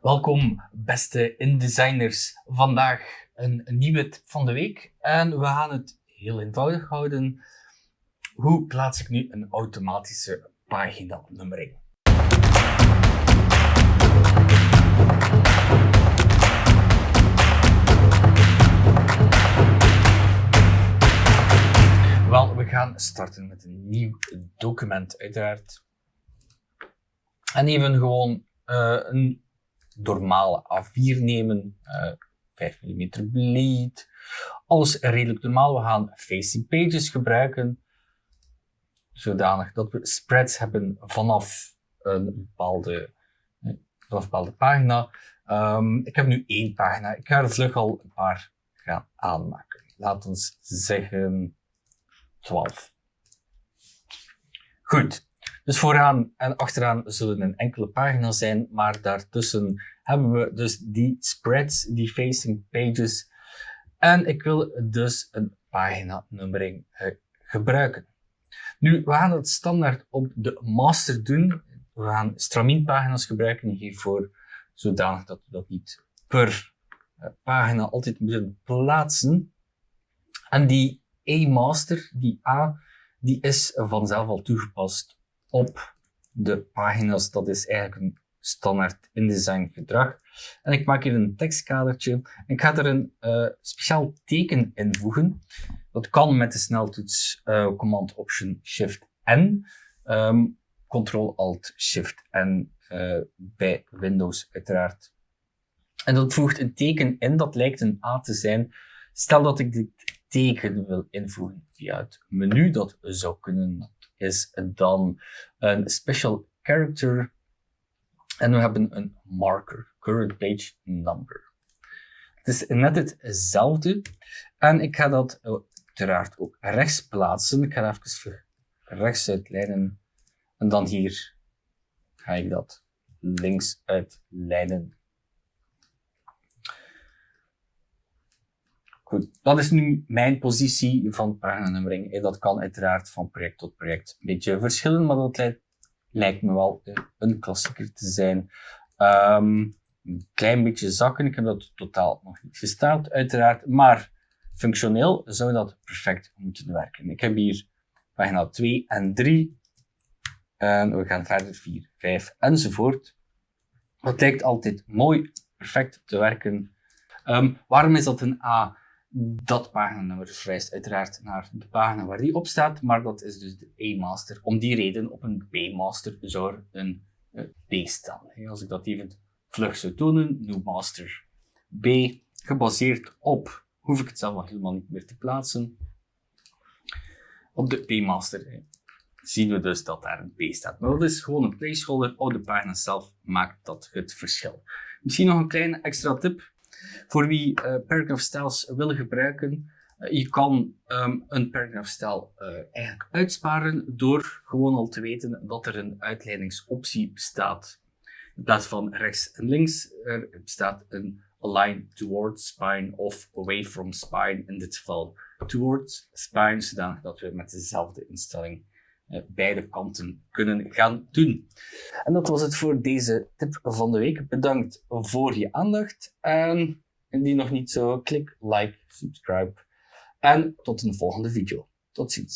Welkom beste InDesigners. Vandaag een, nieuwe tip van de week en we gaan het heel eenvoudig houden. Hoe plaats ik nu een automatische paginanummering? Wel, we gaan starten met een nieuw document uiteraard. En even gewoon uh, een normale A4 nemen, uh, 5 mm bleed. Alles redelijk normaal. We gaan facing pages gebruiken, zodanig dat we spreads hebben vanaf een bepaalde, eh, vanaf bepaalde pagina. Um, ik heb nu één pagina. Ik ga er vlug al een paar gaan aanmaken. Laten we zeggen 12. Goed. Dus vooraan en achteraan zullen een enkele pagina zijn, maar daartussen hebben we dus die spreads, die facing pages. En ik wil dus een paginanummering uh, gebruiken. Nu, we gaan het standaard op de master doen. We gaan stramien-pagina's gebruiken hiervoor, zodanig dat we dat niet per uh, pagina altijd moeten plaatsen. En die E-master, die A, die is vanzelf al toegepast op de pagina's. Dat is eigenlijk een standaard InDesign gedrag. En ik maak hier een tekstkadertje. Ik ga er een uh, speciaal teken invoegen. Dat kan met de sneltoets uh, Command Option Shift N. Um, Ctrl Alt Shift N uh, bij Windows uiteraard. En dat voegt een teken in dat lijkt een A te zijn. Stel dat ik dit teken wil invoegen via het menu, dat zou kunnen is dan een special character en we hebben een marker, current page number. Het is net hetzelfde en ik ga dat uiteraard ook rechts plaatsen. Ik ga even rechts uitlijnen en dan hier ga ik dat links uitlijnen. Dat is nu mijn positie van paginanummering. Dat kan uiteraard van project tot project een beetje verschillen, maar dat lijkt, me wel een klassieker te zijn. Um, een klein beetje zakken, ik heb dat totaal nog niet gesteld uiteraard, maar functioneel zou dat perfect moeten werken. Ik heb hier pagina 2 en 3 en we gaan verder 4, 5 enzovoort. Dat lijkt altijd mooi, perfect te werken. Um, waarom is dat een A? Dat paginanummer verwijst uiteraard naar de pagina waar die op staat, maar dat is dus de A-master. Om die reden, op een B-master zou er een uh, B staan. Als ik dat even vlug zou tonen, new master B, gebaseerd op, hoef ik het zelf nog helemaal niet meer te plaatsen. Op de B-master zien we dus dat daar een B staat. Maar dat is gewoon een placeholder. Op de pagina zelf maakt dat het verschil. Misschien nog een kleine extra tip. Voor wie uh, paragraph styles wil gebruiken, uh, je kan um, een paragraph style uh, eigenlijk uitsparen door gewoon al te weten dat er een uitleidingsoptie bestaat. In plaats van rechts en links, er bestaat een align towards spine of away from spine, in dit geval towards spine, zodat we met dezelfde instelling beide kanten kunnen gaan doen. En dat was het voor deze tip van de week. Bedankt voor je aandacht. En indien nog niet zo, klik like, subscribe. En tot een volgende video. Tot ziens.